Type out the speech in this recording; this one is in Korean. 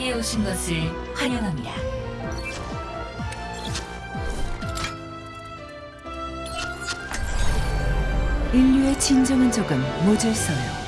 자리에 오신 것을 환영합니다. 인류의 진정한 적은 모질서요.